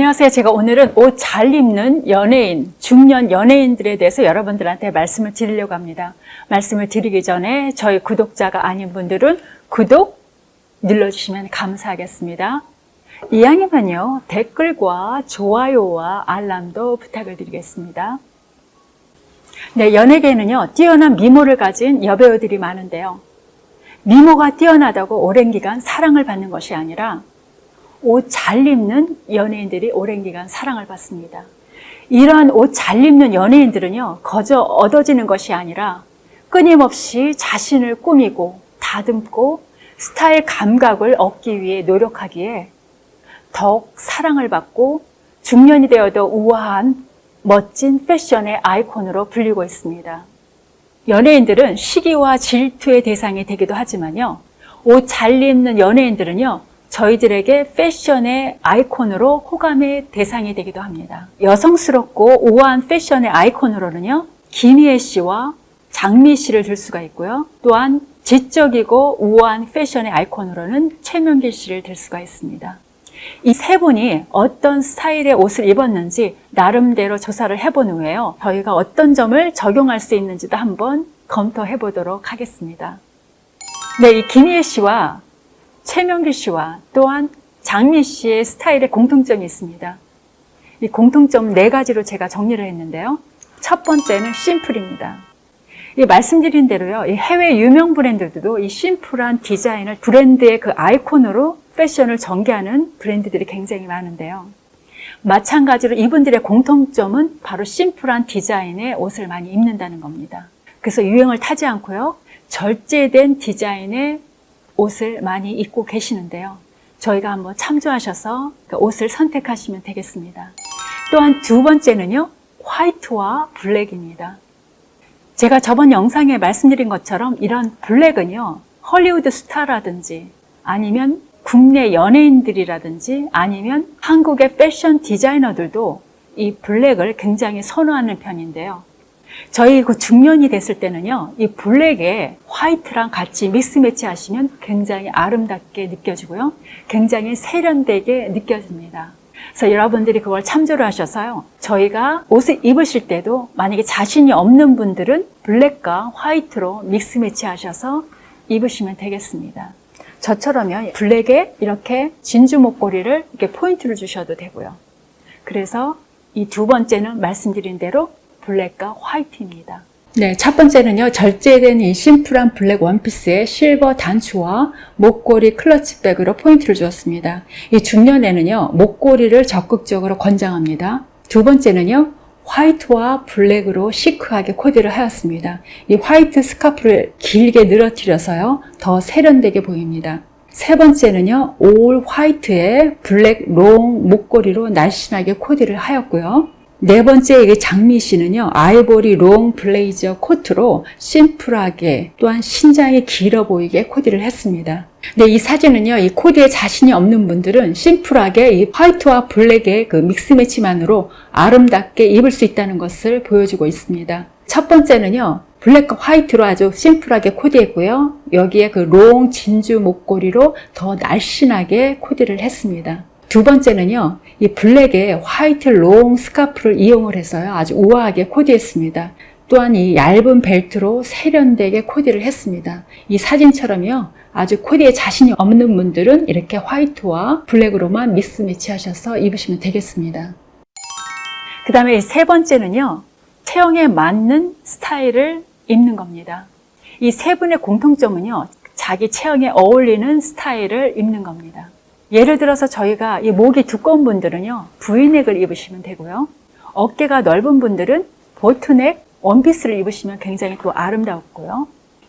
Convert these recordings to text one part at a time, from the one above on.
안녕하세요. 제가 오늘은 옷 잘 입는 연예인, 중년 연예인들에 대해서 여러분들한테 말씀을 드리려고 합니다. 말씀을 드리기 전에 저희 구독자가 아닌 분들은 구독 눌러주시면 감사하겠습니다. 이왕이면요, 댓글과 좋아요와 알람도 부탁을 드리겠습니다. 네, 연예계에는요, 뛰어난 미모를 가진 여배우들이 많은데요. 미모가 뛰어나다고 오랜 기간 사랑을 받는 것이 아니라 옷 잘 입는 연예인들이 오랜 기간 사랑을 받습니다. 이러한 옷 잘 입는 연예인들은요, 거저 얻어지는 것이 아니라 끊임없이 자신을 꾸미고 다듬고 스타일 감각을 얻기 위해 노력하기에 더욱 사랑을 받고 중년이 되어도 우아한 멋진 패션의 아이콘으로 불리고 있습니다. 연예인들은 시기와 질투의 대상이 되기도 하지만요. 옷 잘 입는 연예인들은요. 저희들에게 패션의 아이콘으로 호감의 대상이 되기도 합니다. 여성스럽고 우아한 패션의 아이콘으로는요. 김희애 씨와 장미 씨를 들 수가 있고요. 또한 지적이고 우아한 패션의 아이콘으로는 최명길 씨를 들 수가 있습니다. 이 세 분이 어떤 스타일의 옷을 입었는지 나름대로 조사를 해본 후에요. 저희가 어떤 점을 적용할 수 있는지도 한번 검토해 보도록 하겠습니다. 네, 이 김희애 씨와 최명길 씨와 또한 장미 씨의 스타일에 공통점이 있습니다. 이 공통점 네 가지로 제가 정리를 했는데요. 첫 번째는 심플입니다. 이 말씀드린 대로요, 이 해외 유명 브랜드들도 이 심플한 디자인을 브랜드의 그 아이콘으로 패션을 전개하는 브랜드들이 굉장히 많은데요. 마찬가지로 이분들의 공통점은 바로 심플한 디자인의 옷을 많이 입는다는 겁니다. 그래서 유행을 타지 않고요, 절제된 디자인의 옷을 많이 입고 계시는데요. 저희가 한번 참조하셔서 그 옷을 선택하시면 되겠습니다. 또한 두 번째는요, 화이트와 블랙입니다. 제가 저번 영상에 말씀드린 것처럼 이런 블랙은요, 헐리우드 스타라든지 아니면 국내 연예인들이라든지 아니면 한국의 패션 디자이너들도 이 블랙을 굉장히 선호하는 편인데요. 저희 그 중년이 됐을 때는요, 이 블랙에 화이트랑 같이 믹스 매치 하시면 굉장히 아름답게 느껴지고요. 굉장히 세련되게 느껴집니다. 그래서 여러분들이 그걸 참조를 하셔서요. 저희가 옷을 입으실 때도 만약에 자신이 없는 분들은 블랙과 화이트로 믹스 매치 하셔서 입으시면 되겠습니다. 저처럼요. 블랙에 이렇게 진주 목걸이를 이렇게 포인트를 주셔도 되고요. 그래서 이 두 번째는 말씀드린 대로 블랙과 화이트입니다. 네, 첫 번째는요. 절제된 이 심플한 블랙 원피스에 실버 단추와 목걸이 클러치백으로 포인트를 주었습니다. 이 중년에는요. 목걸이를 적극적으로 권장합니다. 두 번째는요. 화이트와 블랙으로 시크하게 코디를 하였습니다. 이 화이트 스카프를 길게 늘어뜨려서요. 더 세련되게 보입니다. 세 번째는요. all 화이트에 블랙 long 목걸이로 날씬하게 코디를 하였고요. 네 번째 이게 장미 씨는요. 아이보리 long 블레이저 코트로 심플하게 또한 신장이 길어 보이게 코디를 했습니다. 네, 이 사진은요. 이 코디에 자신이 없는 분들은 심플하게 이 화이트와 블랙의 그 mix match만으로 아름답게 입을 수 있다는 것을 보여주고 있습니다. 첫 번째는요. 블랙과 화이트로 아주 심플하게 코디했고요. 여기에 그 long 진주 목걸이로 더 날씬하게 코디를 했습니다. 두 번째는요, 이 black에 white long 스카프를 이용을 해서요, 아주 우아하게 코디했습니다. 또한 이 얇은 벨트로 세련되게 코디를 했습니다. 이 사진처럼요, 아주 코디에 자신이 없는 분들은 이렇게 white와 black으로만 mix match 하셔서 입으시면 되겠습니다. 그 다음에 세 번째는요, 체형에 맞는 스타일을 입는 겁니다. 이 세 분의 공통점은요, 자기 체형에 어울리는 스타일을 입는 겁니다. 예를 들어서 저희가 이 목이 두꺼운 분들은요 V넥을 입으시면 되고요. 어깨가 넓은 분들은 boat neck 원피스를 입으시면 굉장히 또 아름다웠고요.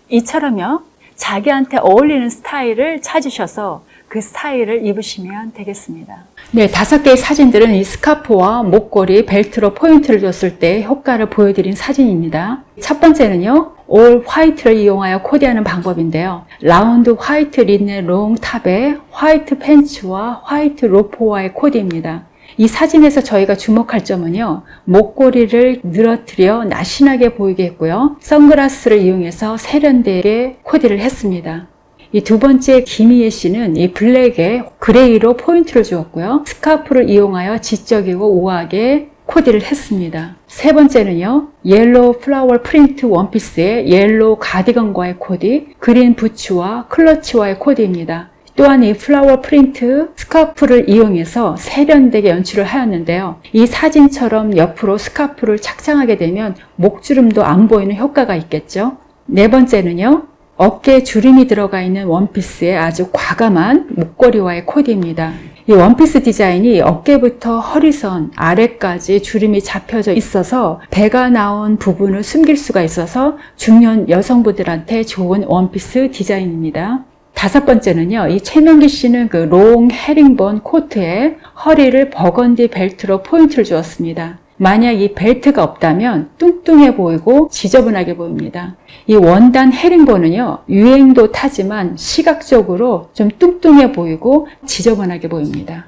이처럼요 자기한테 어울리는 스타일을 찾으셔서 그 스타일을 입으시면 되겠습니다. 네, 다섯 개의 사진들은 이 스카프와 목걸이, 벨트로 포인트를 줬을 때 효과를 보여드린 사진입니다. 첫 번째는요 all white를 이용하여 코디하는 방법인데요. round white linen long top에 white pants와 white 로퍼와의 코디입니다. 이 사진에서 저희가 주목할 점은요. 목걸이를 늘어뜨려 날씬하게 보이게 했고요. 선글라스를 이용해서 세련되게 코디를 했습니다. 이 두 번째 김희애 씨는 이 black에 gray로 포인트를 주었고요. 스카프를 이용하여 지적이고 우아하게 코디를 했습니다. 세 번째는요. yellow flower print 원피스의 yellow 가디건과의 코디, green 부츠와 클러치와의 코디입니다. 또한 이 flower print 스카프를 이용해서 세련되게 연출을 하였는데요. 이 사진처럼 옆으로 스카프를 착장하게 되면 목주름도 안 보이는 효과가 있겠죠. 네 번째는요. 어깨에 주름이 들어가 있는 원피스에 아주 과감한 목걸이와의 코디입니다. 이 원피스 디자인이 어깨부터 허리선 아래까지 주름이 잡혀져 있어서 배가 나온 부분을 숨길 수가 있어서 중년 여성분들한테 좋은 원피스 디자인입니다. 다섯 번째는요, 이 최명기 씨는 그 long 헤링본 코트에 허리를 버건디 벨트로 포인트를 주었습니다. 만약 이 벨트가 없다면 뚱뚱해 보이고 지저분하게 보입니다. 이 원단 헤링본은요, 유행도 타지만 시각적으로 좀 뚱뚱해 보이고 지저분하게 보입니다.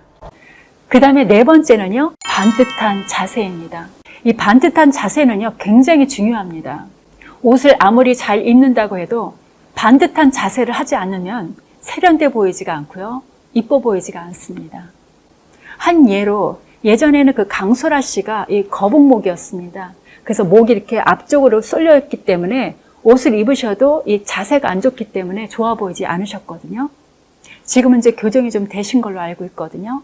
그 다음에 네 번째는요, 반듯한 자세입니다. 이 반듯한 자세는요, 굉장히 중요합니다. 옷을 아무리 잘 입는다고 해도 반듯한 자세를 하지 않으면 세련돼 보이지가 않고요. 이뻐 보이지가 않습니다. 한 예로 예전에는 그 강소라 씨가 이 거북목이었습니다. 그래서 목이 이렇게 앞쪽으로 쏠려 있기 때문에 옷을 입으셔도 이 자세가 안 좋기 때문에 좋아 보이지 않으셨거든요. 지금은 이제 교정이 좀 되신 걸로 알고 있거든요.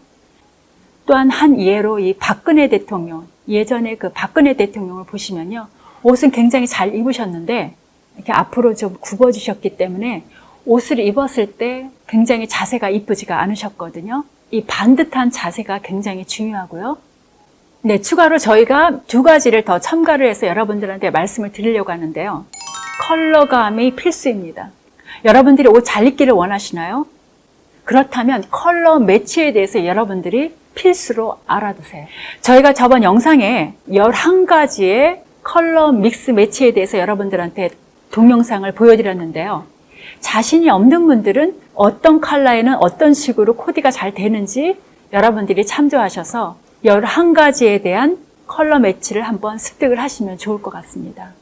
또한 한 예로 이 박근혜 대통령, 예전에 그 박근혜 대통령을 보시면요. 옷은 굉장히 잘 입으셨는데 이렇게 앞으로 좀 굽어지셨기 때문에 옷을 입었을 때 굉장히 자세가 이쁘지가 않으셨거든요. 이 반듯한 자세가 굉장히 중요하고요. 네, 추가로 저희가 두 가지를 더 첨가를 해서 여러분들한테 말씀을 드리려고 하는데요. 컬러감이 필수입니다. 여러분들이 옷 잘 입기를 원하시나요? 그렇다면 컬러 매치에 대해서 여러분들이 필수로 알아두세요. 저희가 저번 영상에 11가지의 컬러 믹스 매치에 대해서 여러분들한테 동영상을 보여드렸는데요. 자신이 없는 분들은 어떤 컬러에는 어떤 식으로 코디가 잘 되는지 여러분들이 참조하셔서 11가지에 대한 컬러 매치를 한번 습득을 하시면 좋을 것 같습니다.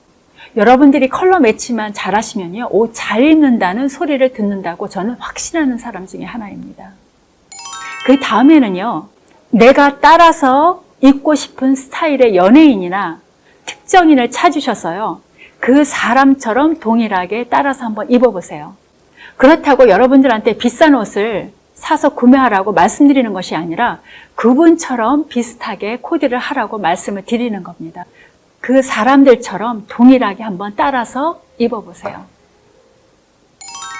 여러분들이 컬러 매치만 잘 하시면요. 옷 잘 입는다는 소리를 듣는다고 저는 확신하는 사람 중에 하나입니다. 그 다음에는요. 내가 따라서 입고 싶은 스타일의 연예인이나 특정인을 찾으셔서요. 그 사람처럼 동일하게 따라서 한번 입어보세요. 그렇다고 여러분들한테 비싼 옷을 사서 구매하라고 말씀드리는 것이 아니라 그분처럼 비슷하게 코디를 하라고 말씀을 드리는 겁니다. 그 사람들처럼 동일하게 한번 따라서 입어보세요.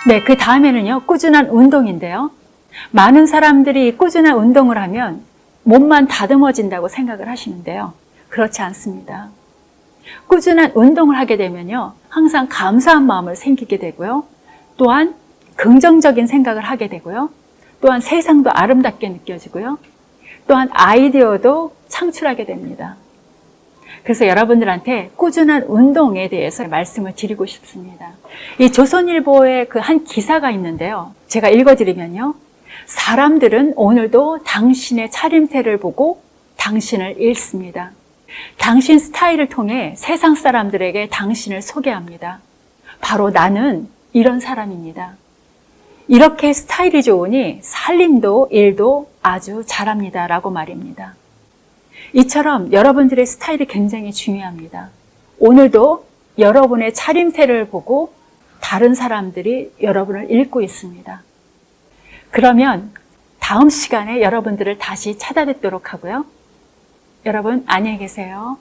네, 그 다음에는요, 꾸준한 운동인데요. 많은 사람들이 꾸준한 운동을 하면 몸만 다듬어진다고 생각을 하시는데요. 그렇지 않습니다. 꾸준한 운동을 하게 되면요. 항상 감사한 마음을 생기게 되고요. 또한 긍정적인 생각을 하게 되고요. 또한 세상도 아름답게 느껴지고요. 또한 아이디어도 창출하게 됩니다. 그래서 여러분들한테 꾸준한 운동에 대해서 말씀을 드리고 싶습니다. 이 조선일보의 그 한 기사가 있는데요. 제가 읽어드리면요. 사람들은 오늘도 당신의 차림새를 보고 당신을 읽습니다. 당신 스타일을 통해 세상 사람들에게 당신을 소개합니다. 바로 나는 이런 사람입니다. 이렇게 스타일이 좋으니 살림도 일도 아주 잘합니다. 라고 말입니다. 이처럼 여러분들의 스타일이 굉장히 중요합니다. 오늘도 여러분의 차림새를 보고 다른 사람들이 여러분을 읽고 있습니다. 그러면 다음 시간에 여러분들을 다시 찾아뵙도록 하고요. 여러분 안녕히 계세요.